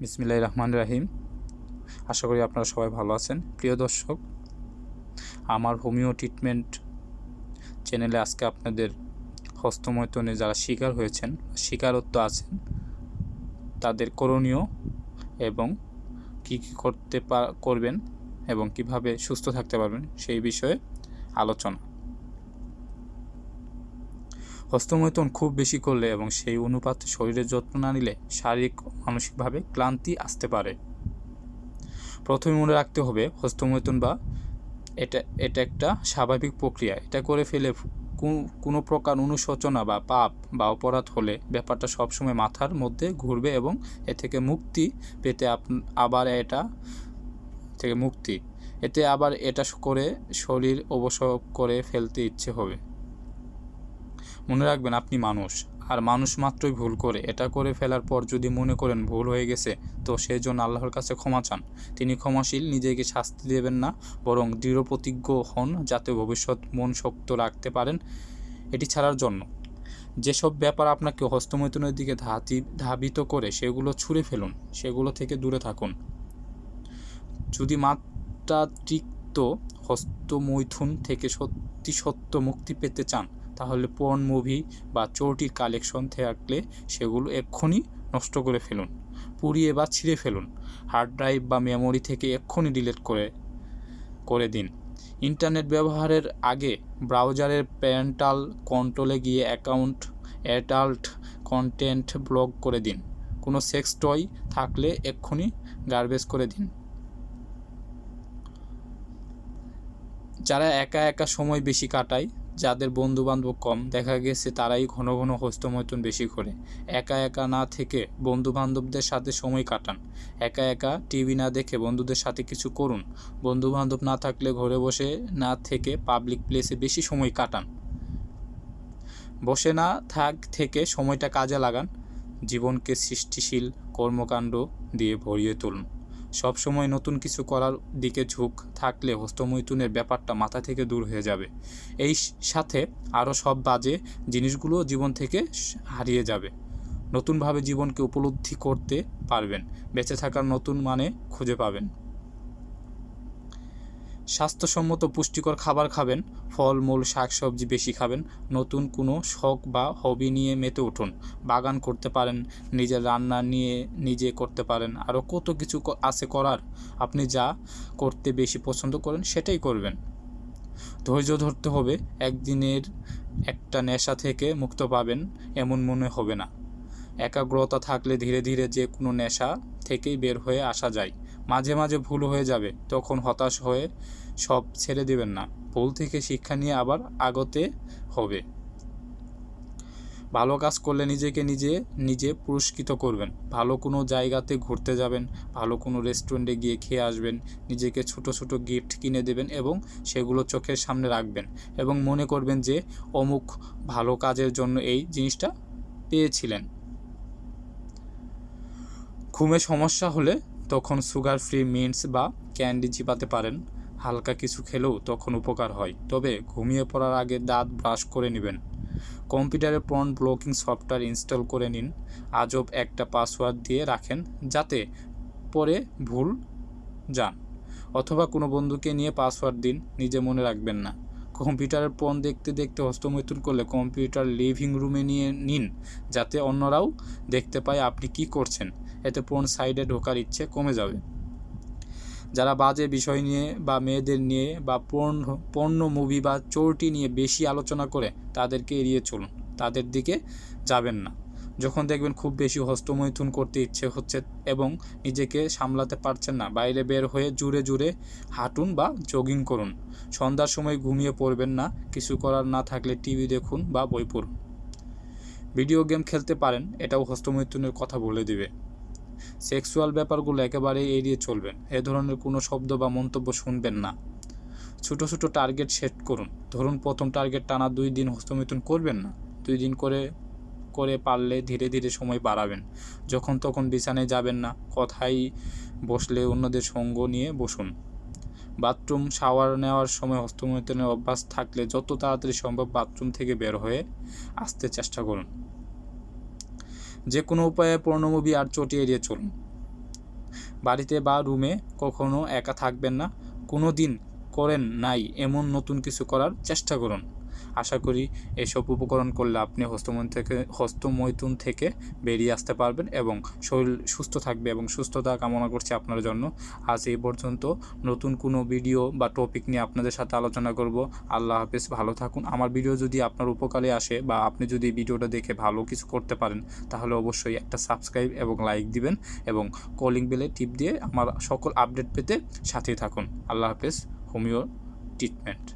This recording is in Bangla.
বিসমিল্লাহ রহমান রাহিম আশা করি আপনারা সবাই ভালো আছেন। প্রিয় দর্শক, আমার হোমিও ট্রিটমেন্ট চ্যানেলে আজকে আপনাদের হস্তমৈতনে যারা শিকার হয়েছেন, শিকারত্ব আছেন, তাদের করণীয় এবং কি কি করতে করবেন এবং কীভাবে সুস্থ থাকতে পারবেন সেই বিষয়ে আলোচনা। হস্তমৈথুন খুব বেশি করলে এবং সেই অনুপাতে শরীরের যত্ন না নিলে শারীরিক মানসিকভাবে ক্লান্তি আসতে পারে। প্রথমে মনে রাখতে হবে, হস্তমৈথুন বা এটা এটা একটা স্বাভাবিক প্রক্রিয়া। এটা করে ফেলে কোনো প্রকার অনুশোচনা বা পাপ বা অপরাধ হলে ব্যাপারটা সবসময় মাথার মধ্যে ঘুরবে এবং এ থেকে মুক্তি পেতে আবার এটা থেকে মুক্তি। এতে আবার এটা করে শরীর অবসর করে ফেলতে ইচ্ছে হবে। মনে রাখবেন আপনি মানুষ। আর মানুষ মাত্রই ভুল করে। এটা করে ফেলার পর যদি মনে করেন ভুল হয়ে গেছে, তো সেই জন্য আল্লাহর কাছে ক্ষমা চান। তিনি ক্ষমাশীল, নিজেকে শাস্তি দেবেন না, বরং দৃঢ় প্রতিজ্ঞ হন যাতে ভবিষ্যৎ মন শক্ত রাখতে পারেন। এটি ছাড়ার জন্য যেসব ব্যাপার আপনাকে হস্তমৈথুনের দিকে ধাতি, ধাবিত করে, সেগুলো ছুঁড়ে ফেলুন। সেগুলো থেকে দূরে থাকুন। যদি মাত্রাতিরিক্ত হস্তমৈথুন থেকে সত্যি সত্য মুক্তি পেতে চান তাহলে পর্ন মুভি বা চোরটির কালেকশন থাকলে সেগুলো এক্ষুনি নষ্ট করে ফেলুন, পুড়িয়ে বা ছিঁড়ে ফেলুন। হার্ড ড্রাইভ বা মেমোরি থেকে এক্ষুনি ডিলিট করে করে দিন। ইন্টারনেট ব্যবহারের আগে ব্রাউজারের প্যারেন্টাল কন্ট্রোলে গিয়ে অ্যাকাউন্ট অ্যাডাল্ট কন্টেন্ট ব্লক করে দিন। কোনো সেক্স টয় থাকলে এক্ষুনি গার্বেজ করে দিন। যারা একা একা সময় বেশি কাটায় যাদের বন্ধু বান্ধব কম, দেখা গেছে তারাই ঘন ঘন হস্তমৈথুন বেশি করে। একা একা না থেকে বন্ধু বান্ধবদের সাথে সময় কাটান। একা একা টিভি না দেখে বন্ধুদের সাথে কিছু করুন। বন্ধু বান্ধব না থাকলে ঘরে বসে না থেকে পাবলিক প্লেসে বেশি সময় কাটান। বসে না থাক থেকে সময়টা কাজে লাগান। জীবনকে সৃষ্টিশীল কর্মকাণ্ড দিয়ে ভরিয়ে তুলুন। সব সময় নতুন কিছু করার দিকে ঝুঁক থাকলে হস্তমৈথুনের ব্যাপারটা মাথা থেকে দূর হয়ে যাবে। এই সাথে আরও সব বাজে জিনিসগুলো জীবন থেকে হারিয়ে যাবে। নতুনভাবে জীবনকে উপলব্ধি করতে পারবেন। বেঁচে থাকার নতুন মানে খুঁজে পাবেন। স্বাস্থ্যসম্মত পুষ্টিকর খাবার খাবেন, ফলমূল, শাকসবজি বেশি খাবেন, নতুন কোনো শখ বা হবি নিয়ে মেতে উঠুন, বাগান করতে পারেন, নিজের রান্না নিয়ে নিজে করতে পারেন আরও কত কিছু আছে করার, আপনি যা করতে বেশি পছন্দ করেন সেটাই করবেন। ধৈর্য ধরতে হবে, একদিনের একটা নেশা থেকে মুক্ত পাবেন, এমন মনে হবে না। একাগ্রতা থাকলে ধীরে ধীরে যে কোনো নেশা থেকেই বের হয়ে আসা যায়। মাঝে মাঝে ভুল হয়ে যাবে, তখন হতাশ হয়ে সব ছেড়ে দেবেন না। ভুল থেকে শিক্ষা নিয়ে আবার আগতে হবে। ভালো কাজ করলে নিজেকে নিজে নিজে পুরস্কৃত করবেন। ভালো কোনো জায়গাতে ঘুরতে যাবেন, ভালো কোনো রেস্টুরেন্টে গিয়ে খেয়ে আসবেন, নিজেকে ছোট ছোট গিফট কিনে দেবেন এবং সেগুলো চোখের সামনে রাখবেন এবং মনে করবেন যে অমুক ভালো কাজের জন্য এই জিনিসটা পেয়েছিলেন। ঘুমে সমস্যা হলে তখন সুগার ফ্রি মিন্টস বা ক্যান্ডি চিপাতে পারেন। হালকা কিছু খেলেও তখন উপকার হয়। তবে ঘুমিয়ে পড়ার আগে দাঁত ব্রাশ করে নেবেন। কম্পিউটারে পর্ন ব্লকিং সফটওয়্যার ইনস্টল করে নিন। আজব একটা পাসওয়ার্ড দিয়ে রাখেন, যাতে পরে ভুল যান। অথবা কোনো বন্ধুকে নিয়ে পাসওয়ার্ড দিন, নিজে মনে রাখবেন না। কম্পিউটারের পণ দেখতে দেখতে হস্তমৈথুন করলে কম্পিউটার লিভিং রুমে নিয়ে নিন, যাতে অন্যরাও দেখতে পায় আপনি কি করছেন। এতে পণ সাইডে ঢোকার ইচ্ছে কমে যাবে। যারা বাজে বিষয় নিয়ে বা মেয়েদের নিয়ে বা পণ্য পণ্য, মুভি বা চোরটি নিয়ে বেশি আলোচনা করে তাদেরকে এড়িয়ে চলুন। তাদের দিকে যাবেন না। যখন দেখবেন খুব বেশি হস্তমৈথুন করতে ইচ্ছে হচ্ছে এবং নিজেকে সামলাতে পারছেন না, বাইরে বের হয়ে জুড়ে জুড়ে হাঁটুন বা জগিং করুন। সন্ধ্যার সময় ঘুমিয়ে পড়বেন না, কিছু করার না থাকলে টিভি দেখুন বা বই পড়ুন। ভিডিও গেম খেলতে পারেন, এটাও হস্তমৈথুনের কথা বলে দিবে। সেক্সুয়াল ব্যাপারগুলো একেবারে এড়িয়ে চলবেন, এ ধরনের কোনো শব্দ বা মন্তব্য শুনবেন না। ছোট ছোট টার্গেট সেট করুন। ধরুন প্রথম টার্গেট টানা দুই দিন হস্তমৈথুন করবেন না, দুই দিন করে করে পারলে ধীরে ধীরে সময় বাড়াবেন। যখন তখন বিছানায় যাবেন না কথাই বসলে অন্যদের সঙ্গ নিয়ে বসুন। বাথরুম, শাওয়ার নেওয়ার সময় হস্তমৈথুনের অভ্যাস থাকলে যত তাড়াতাড়ি সম্ভব বাথরুম থেকে বের হয়ে আসতে চেষ্টা করুন। যে কোনো উপায়ে পর্ণ মুভি আর চটি এড়িয়ে চলুন। বাড়িতে বা রুমে কখনো একা থাকবেন না কোনো দিন করেন নাই এমন নতুন কিছু করার চেষ্টা করুন। আশা করি এসব উপকরণ করলে আপনি হস্তমৈথুন থেকে হস্তমৈথুন থেকে বেরিয়ে আসতে পারবেন এবং শরীর সুস্থ থাকবে এবং সুস্থতা কামনা করছি আপনার জন্য। আজ এই পর্যন্ত নতুন কোনো ভিডিও বা টপিক নিয়ে আপনাদের সাথে আলোচনা করব। আল্লাহ হাফেজ, ভালো থাকুন। আমার ভিডিও যদি আপনার উপকারে আসে বা আপনি যদি ভিডিওটা দেখে ভালো কিছু করতে পারেন, তাহলে অবশ্যই একটা সাবস্ক্রাইব এবং লাইক দিবেন এবং কলিং বেলে টিপ দিয়ে আমার সকল আপডেট পেতে সাথেই থাকুন। আল্লাহ হাফেজ হোমিও ট্রিটমেন্ট